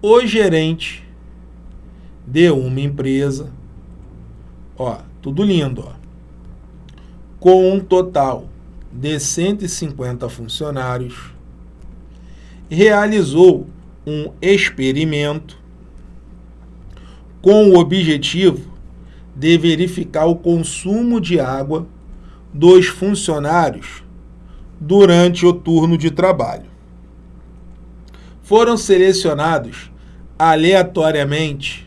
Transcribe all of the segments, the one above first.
o gerente de uma empresa, ó, tudo lindo, ó, com um total de 150 funcionários, realizou um experimento com o objetivo de verificar o consumo de água dos funcionários durante o turno de trabalho. Foram selecionados aleatoriamente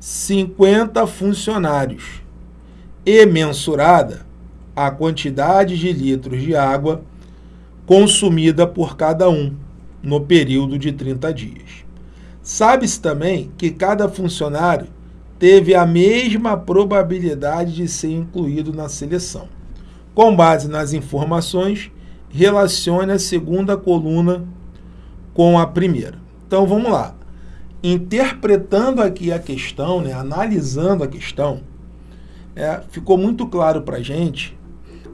50 funcionários e mensurada a quantidade de litros de água consumida por cada um no período de 30 dias. Sabe-se também que cada funcionário teve a mesma probabilidade de ser incluído na seleção. Com base nas informações, relacione a segunda coluna com a primeira. Então vamos lá. Interpretando aqui a questão, né, analisando a questão, é, ficou muito claro para a gente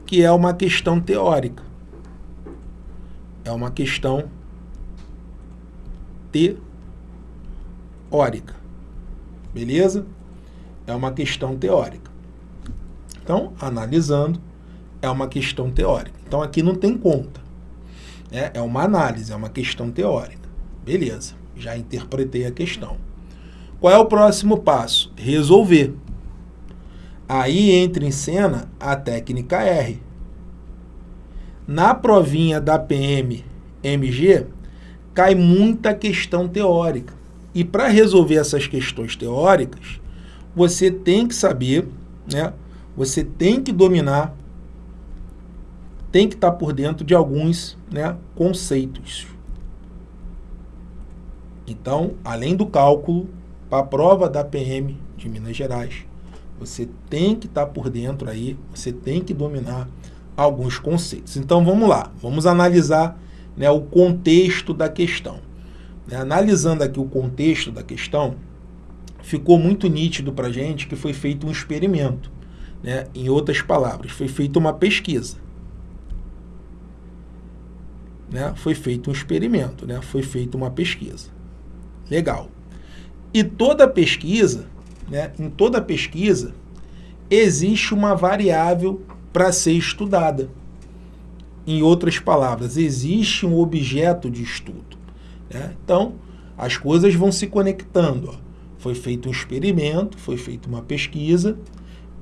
que é uma questão teórica. É uma questão teórica. Beleza? é uma questão teórica. Então, analisando, é uma questão teórica. Então, aqui não tem conta. É, é uma análise, é uma questão teórica. Beleza, já interpretei a questão. Qual é o próximo passo? Resolver. Aí entra em cena a técnica R. Na provinha da PM MG, cai muita questão teórica. E para resolver essas questões teóricas, você tem que saber, né? Você tem que dominar, tem que estar por dentro de alguns né, conceitos. Então, além do cálculo, para a prova da PM de Minas Gerais, você tem que estar por dentro aí, você tem que dominar alguns conceitos. Então, vamos lá, vamos analisar né, o contexto da questão. Né, analisando aqui o contexto da questão, ficou muito nítido para a gente que foi feito um experimento. Né? Em outras palavras, foi feita uma pesquisa. Né? Foi feito um experimento, né? foi feita uma pesquisa. Legal. E toda pesquisa, né? em toda pesquisa, existe uma variável para ser estudada. Em outras palavras, existe um objeto de estudo. Né? Então, as coisas vão se conectando. Ó. Foi feito um experimento, foi feita uma pesquisa.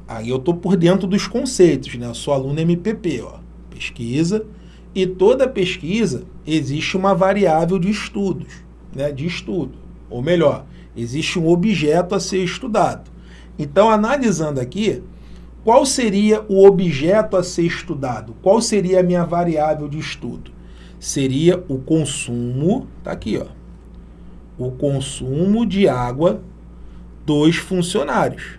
Aí eu estou por dentro dos conceitos, né? Eu sou aluno MPP, ó. Pesquisa. E toda pesquisa existe uma variável de estudos, né? De estudo. Ou melhor, existe um objeto a ser estudado. Então, analisando aqui, qual seria o objeto a ser estudado? Qual seria a minha variável de estudo? Seria o consumo, tá aqui, ó o consumo de água dos funcionários.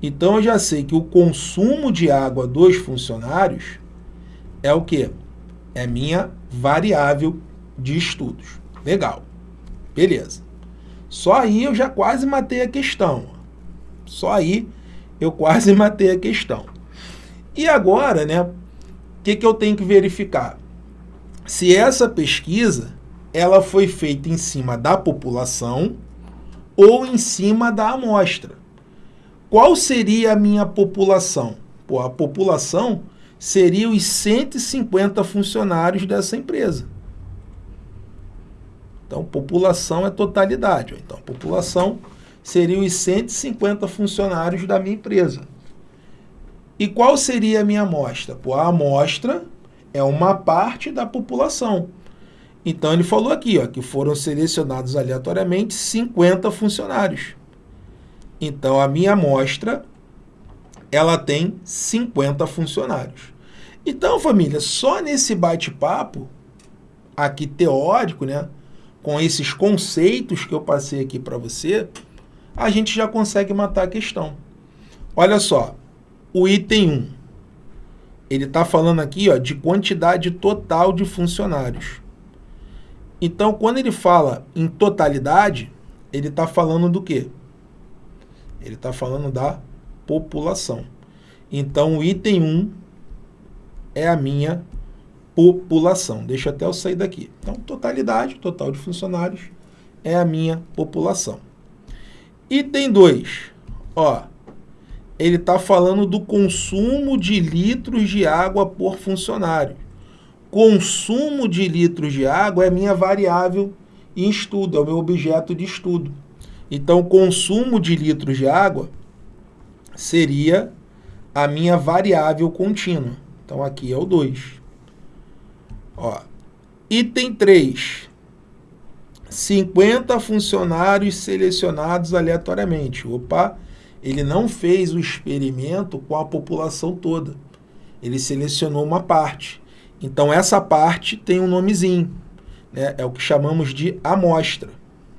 Então, eu já sei que o consumo de água dos funcionários é o quê? É minha variável de estudos. Legal. Beleza. Só aí eu já quase matei a questão. Só aí eu quase matei a questão. E agora, né, o que, que eu tenho que verificar? Se essa pesquisa ela foi feita em cima da população ou em cima da amostra. Qual seria a minha população? Pô, a população seria os 150 funcionários dessa empresa. Então, população é totalidade. Então, população seria os 150 funcionários da minha empresa. E qual seria a minha amostra? Pô, a amostra é uma parte da população. Então ele falou aqui ó, que foram selecionados aleatoriamente 50 funcionários. Então a minha amostra ela tem 50 funcionários. Então, família, só nesse bate-papo aqui teórico, né, com esses conceitos que eu passei aqui para você, a gente já consegue matar a questão. Olha só, o item 1, ele está falando aqui ó, de quantidade total de funcionários. Então, quando ele fala em totalidade, ele está falando do quê? Ele está falando da população. Então, o item 1 é a minha população. Deixa até eu sair daqui. Então, totalidade, total de funcionários, é a minha população. Item 2, ó, ele está falando do consumo de litros de água por funcionário. Consumo de litros de água é minha variável em estudo, é o meu objeto de estudo. Então, consumo de litros de água seria a minha variável contínua. Então, aqui é o 2. Ó. Item 3. 50 funcionários selecionados aleatoriamente. Opa, ele não fez o experimento com a população toda. Ele selecionou uma parte. Então, essa parte tem um nomezinho. Né? É o que chamamos de amostra.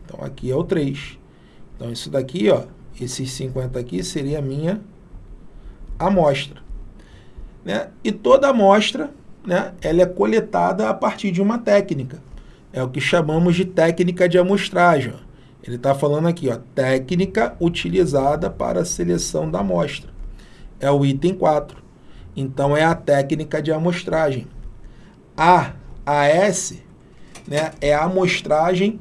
Então, aqui é o 3. Então, isso daqui, ó, esses 50 aqui, seria a minha amostra. Né? E toda amostra né, ela é coletada a partir de uma técnica. É o que chamamos de técnica de amostragem. Ele está falando aqui, ó, técnica utilizada para a seleção da amostra. É o item 4. Então, é a técnica de amostragem. A, AS, né, é a amostragem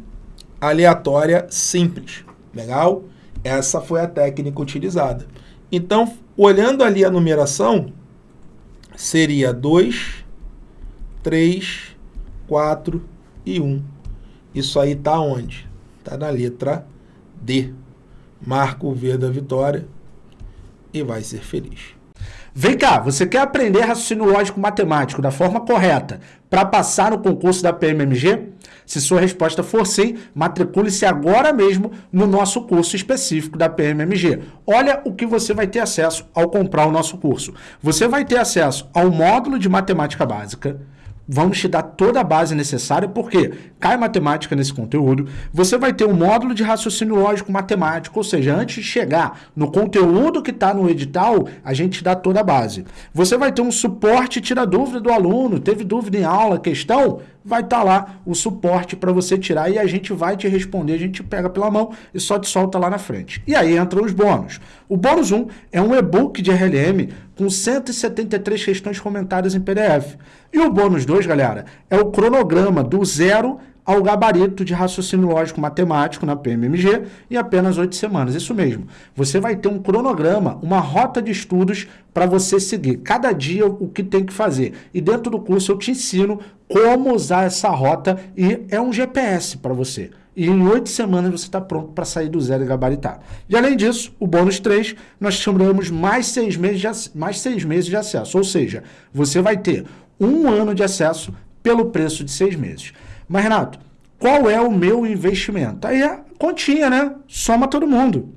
aleatória simples. Legal? Essa foi a técnica utilizada. Então, olhando ali a numeração, seria 2, 3, 4 e 1. Isso aí está onde? Está na letra D. Marca o V da vitória e vai ser feliz. Vem cá, você quer aprender raciocínio lógico matemático da forma correta para passar no concurso da PMMG? Se sua resposta for sim, matricule-se agora mesmo no nosso curso específico da PMMG. Olha o que você vai ter acesso ao comprar o nosso curso. Você vai ter acesso ao módulo de matemática básica, vamos te dar toda a base necessária, porque cai matemática nesse conteúdo, você vai ter um módulo de raciocínio lógico matemático, ou seja, antes de chegar no conteúdo que está no edital, a gente dá toda a base. Você vai ter um suporte tira dúvida do aluno, teve dúvida em aula, questão, vai estar tá lá o suporte para você tirar e a gente vai te responder, a gente pega pela mão e só te solta lá na frente. E aí entram os bônus. O bônus 1 é um e-book de RLM com 173 questões comentadas em PDF. E o bônus 2, galera, é o cronograma do zero ao gabarito de raciocínio lógico matemático na PMMG em apenas oito semanas. Isso mesmo. Você vai ter um cronograma, uma rota de estudos para você seguir. Cada dia o que tem que fazer. E dentro do curso eu te ensino como usar essa rota e é um GPS para você. E em oito semanas você está pronto para sair do zero e gabaritar. E além disso, o bônus 3, nós chamamos mais seis, meses de, mais seis meses de acesso. Ou seja, você vai ter um ano de acesso pelo preço de seis meses. Mas, Renato, qual é o meu investimento? Aí é continha, né? Soma todo mundo.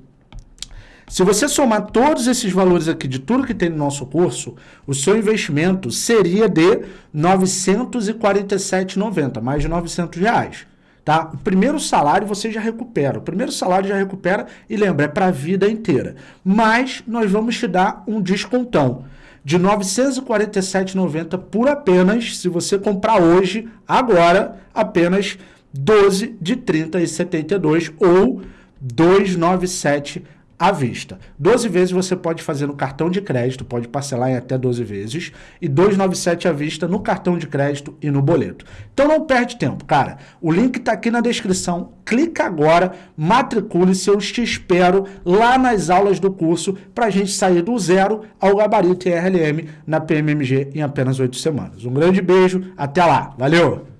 Se você somar todos esses valores aqui de tudo que tem no nosso curso, o seu investimento seria de R$ 947,90, mais de 900 reais. Tá? O primeiro salário você já recupera. O primeiro salário já recupera e lembra, é para a vida inteira. Mas nós vamos te dar um descontão de R$ 947,90 por apenas, se você comprar hoje, agora, apenas 12 de 30,72 ou 297 à vista. 12 vezes você pode fazer no cartão de crédito, pode parcelar em até 12 vezes, e 297 à vista no cartão de crédito e no boleto. Então não perde tempo, cara. O link está aqui na descrição. Clica agora, matricule-se, eu te espero lá nas aulas do curso para a gente sair do zero ao gabarito RLM na PMMG em apenas 8 semanas. Um grande beijo, até lá. Valeu!